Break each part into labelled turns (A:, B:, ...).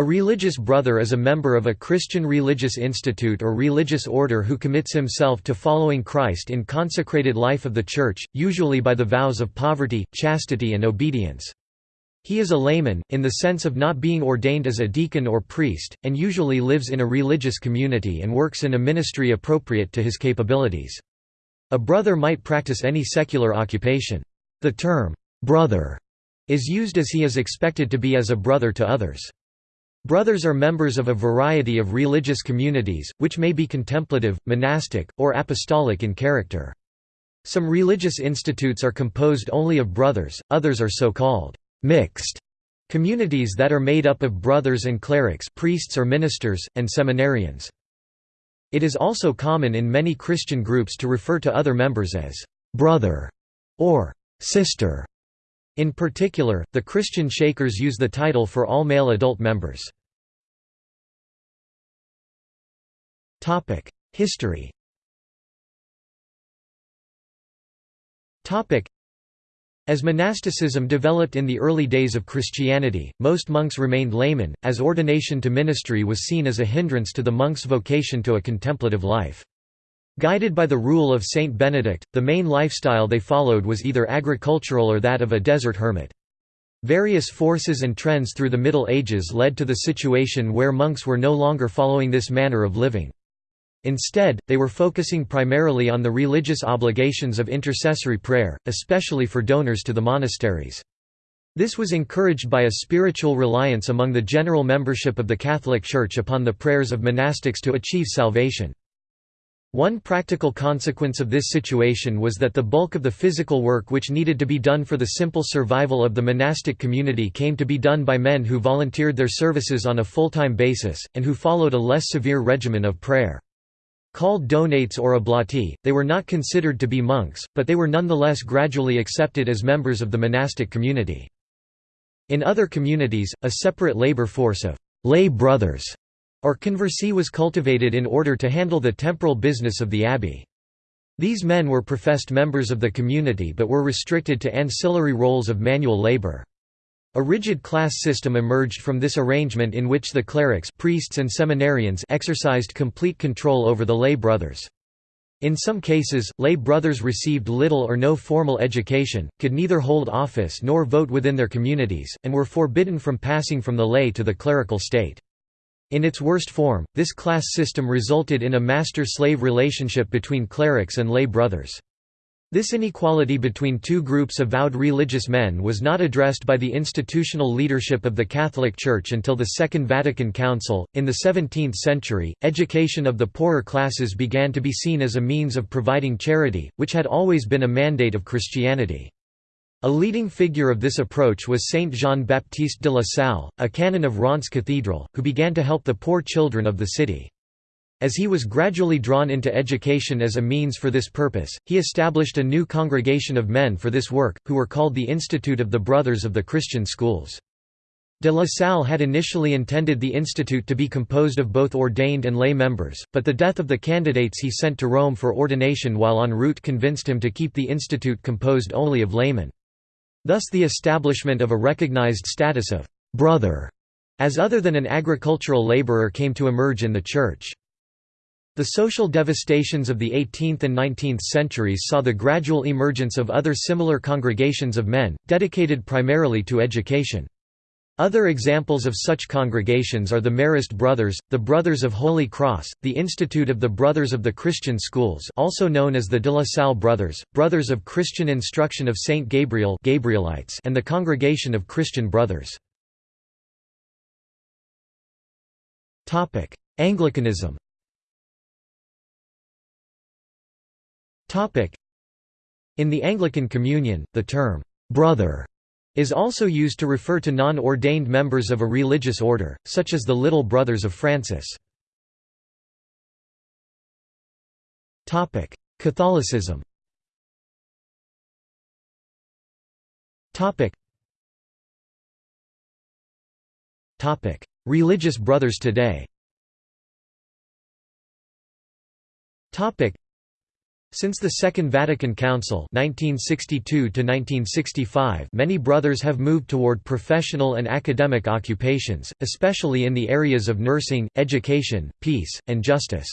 A: A religious brother is a member of a Christian religious institute or religious order who commits himself to following Christ in consecrated life of the Church, usually by the vows of poverty, chastity and obedience. He is a layman, in the sense of not being ordained as a deacon or priest, and usually lives in a religious community and works in a ministry appropriate to his capabilities. A brother might practice any secular occupation. The term, "'brother' is used as he is expected to be as a brother to others. Brothers are members of a variety of religious communities, which may be contemplative, monastic, or apostolic in character. Some religious institutes are composed only of brothers, others are so-called mixed communities that are made up of brothers and clerics priests or ministers, and seminarians. It is also common in many Christian groups to refer to other members as «brother» or «sister» In particular, the Christian Shakers use the title for all male adult members. History as monasticism developed in the early days of Christianity, most monks remained laymen, as ordination to ministry was seen as a hindrance to the monk's vocation to a contemplative life. Guided by the rule of Saint Benedict, the main lifestyle they followed was either agricultural or that of a desert hermit. Various forces and trends through the Middle Ages led to the situation where monks were no longer following this manner of living. Instead, they were focusing primarily on the religious obligations of intercessory prayer, especially for donors to the monasteries. This was encouraged by a spiritual reliance among the general membership of the Catholic Church upon the prayers of monastics to achieve salvation. One practical consequence of this situation was that the bulk of the physical work which needed to be done for the simple survival of the monastic community came to be done by men who volunteered their services on a full-time basis, and who followed a less severe regimen of prayer. Called donates or oblati, they were not considered to be monks, but they were nonetheless gradually accepted as members of the monastic community. In other communities, a separate labor force of lay brothers or conversi was cultivated in order to handle the temporal business of the abbey. These men were professed members of the community but were restricted to ancillary roles of manual labor. A rigid class system emerged from this arrangement in which the clerics priests and seminarians exercised complete control over the lay brothers. In some cases, lay brothers received little or no formal education, could neither hold office nor vote within their communities, and were forbidden from passing from the lay to the clerical state. In its worst form, this class system resulted in a master-slave relationship between clerics and lay brothers. This inequality between two groups of vowed religious men was not addressed by the institutional leadership of the Catholic Church until the Second Vatican Council. In the 17th century, education of the poorer classes began to be seen as a means of providing charity, which had always been a mandate of Christianity. A leading figure of this approach was Saint Jean-Baptiste de la Salle, a canon of Reims Cathedral, who began to help the poor children of the city. As he was gradually drawn into education as a means for this purpose, he established a new congregation of men for this work, who were called the Institute of the Brothers of the Christian Schools. De La Salle had initially intended the institute to be composed of both ordained and lay members, but the death of the candidates he sent to Rome for ordination while en route convinced him to keep the institute composed only of laymen. Thus the establishment of a recognized status of «brother» as other than an agricultural laborer came to emerge in the Church. The social devastations of the 18th and 19th centuries saw the gradual emergence of other similar congregations of men, dedicated primarily to education. Other examples of such congregations are the Marist Brothers, the Brothers of Holy Cross, the Institute of the Brothers of the Christian Schools also known as the De La Salle Brothers, Brothers of Christian Instruction of Saint Gabriel Gabrielites and the Congregation of Christian Brothers. Anglicanism In the Anglican Communion, the term, "'brother' is also used to refer to non-ordained members of a religious order, such as the Little Brothers of Francis. Catholicism Religious brothers today Since the Second Vatican Council 1962 many brothers have moved toward professional and academic occupations, especially in the areas of nursing, education, peace, and justice.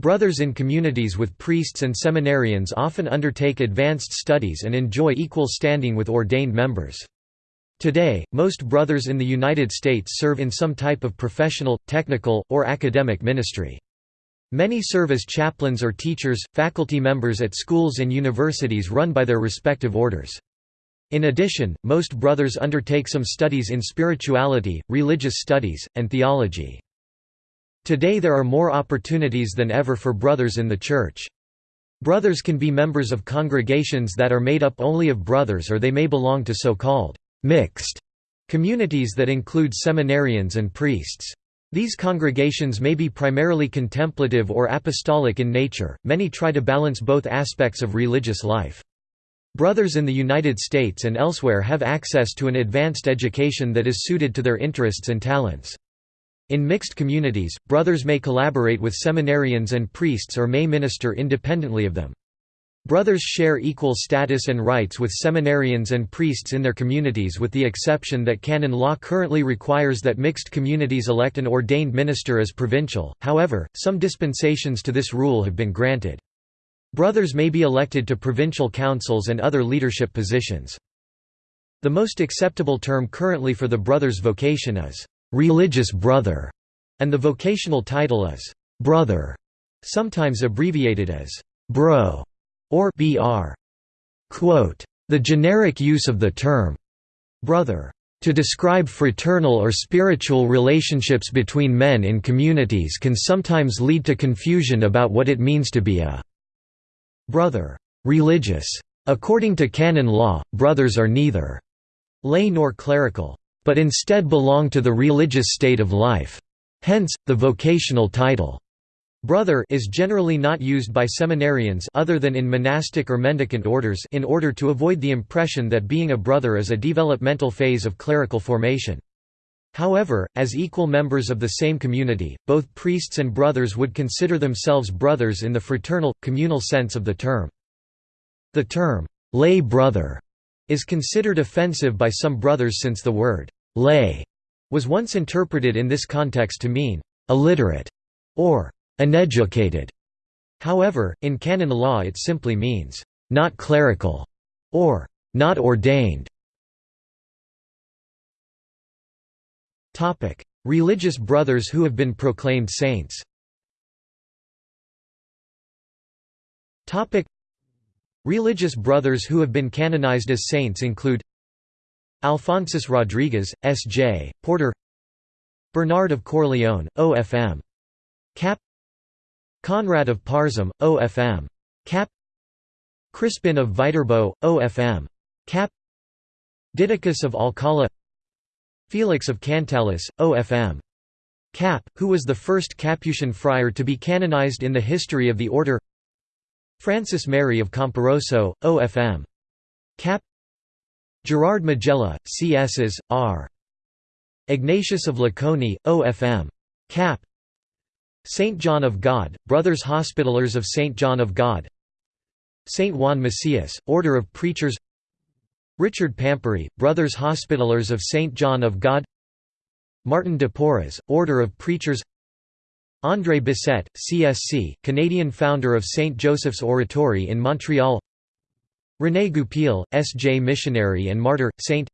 A: Brothers in communities with priests and seminarians often undertake advanced studies and enjoy equal standing with ordained members. Today, most brothers in the United States serve in some type of professional, technical, or academic ministry. Many serve as chaplains or teachers, faculty members at schools and universities run by their respective orders. In addition, most brothers undertake some studies in spirituality, religious studies, and theology. Today there are more opportunities than ever for brothers in the Church. Brothers can be members of congregations that are made up only of brothers or they may belong to so-called mixed communities that include seminarians and priests. These congregations may be primarily contemplative or apostolic in nature, many try to balance both aspects of religious life. Brothers in the United States and elsewhere have access to an advanced education that is suited to their interests and talents. In mixed communities, brothers may collaborate with seminarians and priests or may minister independently of them. Brothers share equal status and rights with seminarians and priests in their communities with the exception that canon law currently requires that mixed communities elect an ordained minister as provincial, however, some dispensations to this rule have been granted. Brothers may be elected to provincial councils and other leadership positions. The most acceptable term currently for the brother's vocation is, "'religious brother' and the vocational title is, "'brother', sometimes abbreviated as, "'bro' or br. Quote, the generic use of the term brother to describe fraternal or spiritual relationships between men in communities can sometimes lead to confusion about what it means to be a brother religious. According to canon law, brothers are neither lay nor clerical, but instead belong to the religious state of life. Hence, the vocational title Brother is generally not used by seminarians other than in monastic or mendicant orders in order to avoid the impression that being a brother is a developmental phase of clerical formation. However, as equal members of the same community, both priests and brothers would consider themselves brothers in the fraternal, communal sense of the term. The term, lay brother, is considered offensive by some brothers since the word, lay, was once interpreted in this context to mean, illiterate, or uneducated. However, in canon law it simply means, not clerical, or not ordained. Religious brothers who have been proclaimed saints Religious brothers who have been canonized as saints include Alphonsus Rodriguez, S.J., Porter Bernard of Corleone, O.F.M. Cap Conrad of Parzham, OFM. Cap Crispin of Viterbo, OFM. Cap Didacus of Alcala Felix of Cantalice, OFM. Cap, who was the first Capuchin friar to be canonized in the history of the order Francis Mary of Camporosso, OFM. Cap Gerard Majella, CSs, R. Ignatius of Laconi, OFM. Cap Saint John of God, Brothers Hospitallers of Saint John of God Saint Juan Macias, Order of Preachers Richard Pampuri, Brothers Hospitallers of Saint John of God Martin de Porres, Order of Preachers André Bessette, CSC, Canadian founder of St. Joseph's Oratory in Montreal René Goupil, S.J. missionary and martyr, St.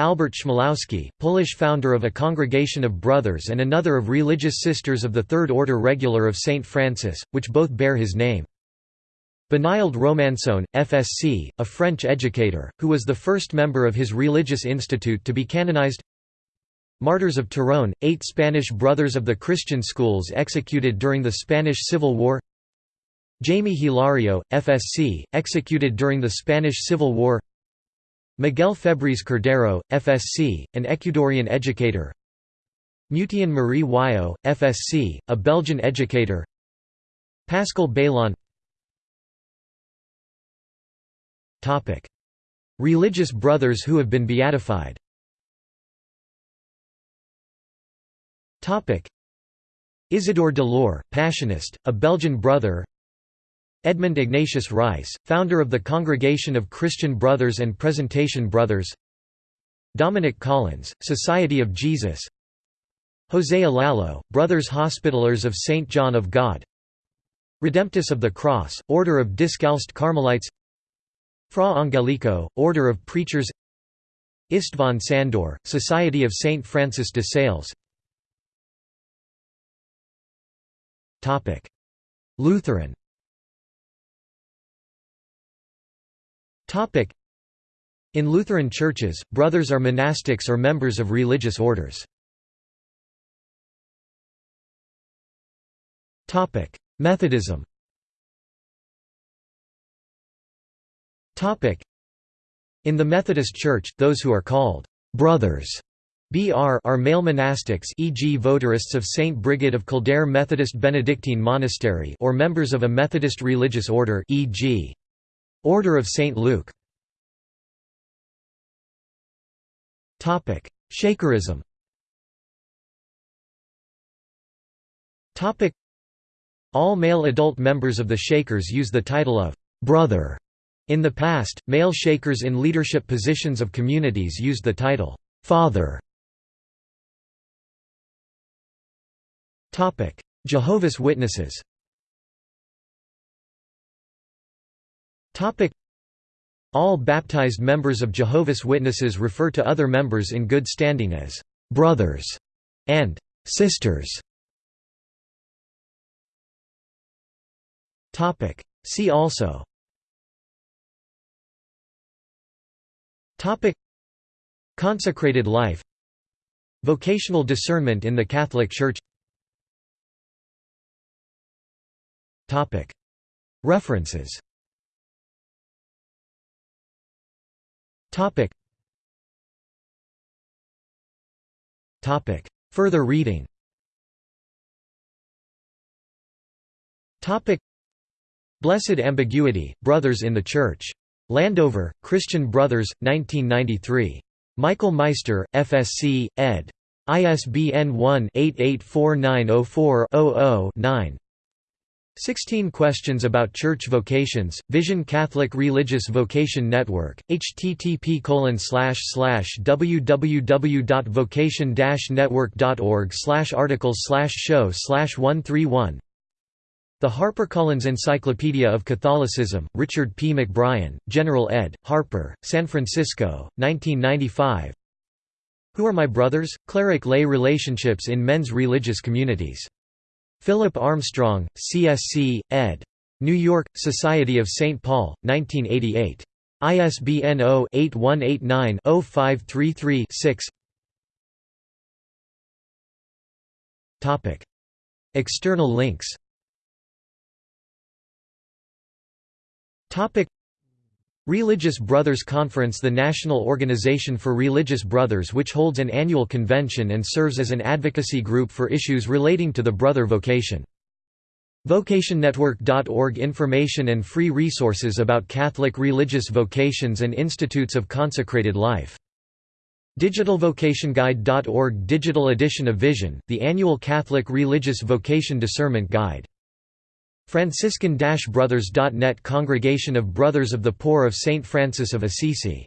A: Albert Chmielowski, Polish founder of a congregation of brothers and another of religious sisters of the Third Order Regular of St. Francis, which both bear his name. Benilde Romançon, FSC, a French educator, who was the first member of his religious institute to be canonized Martyrs of Turón, eight Spanish brothers of the Christian schools executed during the Spanish Civil War Jaime Hilario, FSC, executed during the Spanish Civil War Miguel Febres Cordero, FSC, an Ecuadorian educator. Mutien-Marie Wiaux, FSC, a Belgian educator. Pascal Baylon Religious brothers who have been beatified. Isidore De Loor, Passionist, a Belgian brother Edmund Ignatius Rice, founder of the Congregation of Christian Brothers and Presentation Brothers. Dominic Collins, Society of Jesus. José Lalo, Brothers Hospitallers of St. John of God. Redemptus of the Cross, Order of Discalced Carmelites. Fra Angelico, Order of Preachers. Istvan Sandor, Society of St. Francis de Sales. Lutheran In Lutheran churches, brothers are monastics or members of religious orders. Methodism In the Methodist Church, those who are called «brothers» BR are male monastics e.g. votarists of St. Brigid of Kildare Methodist Benedictine Monastery or members of a Methodist religious order e.g. Order of St. Luke Shakerism All male adult members of the Shakers use the title of «brother». In the past, male Shakers in leadership positions of communities used the title «father». Jehovah's Witnesses All baptized members of Jehovah's Witnesses refer to other members in good standing as «brothers» and «sisters». Topic. See also Topic. Consecrated life Vocational discernment in the Catholic Church References Further reading Blessed Ambiguity, Brothers in the Church. Landover, Christian Brothers, 1993. Michael Meister, FSC, ed. ISBN 1-884904-00-9 16 Questions about Church Vocations, Vision Catholic Religious Vocation Network, http www.vocation-network.org articles show 131 The HarperCollins Encyclopedia of Catholicism, Richard P. McBrien, General ed., Harper, San Francisco, 1995 Who Are My Brothers? Cleric-lay Relationships in Men's Religious Communities Philip Armstrong, CSC, ed. New York, Society of St. Paul, 1988. ISBN 0-8189-0533-6 External links Religious Brothers Conference The National Organization for Religious Brothers which holds an annual convention and serves as an advocacy group for issues relating to the brother vocation. VocationNetwork.org Information and free resources about Catholic religious vocations and institutes of consecrated life. DigitalVocationGuide.org Digital edition of Vision, the annual Catholic Religious Vocation Discernment Guide Franciscan-Brothers.net Congregation of Brothers of the Poor of St. Francis of Assisi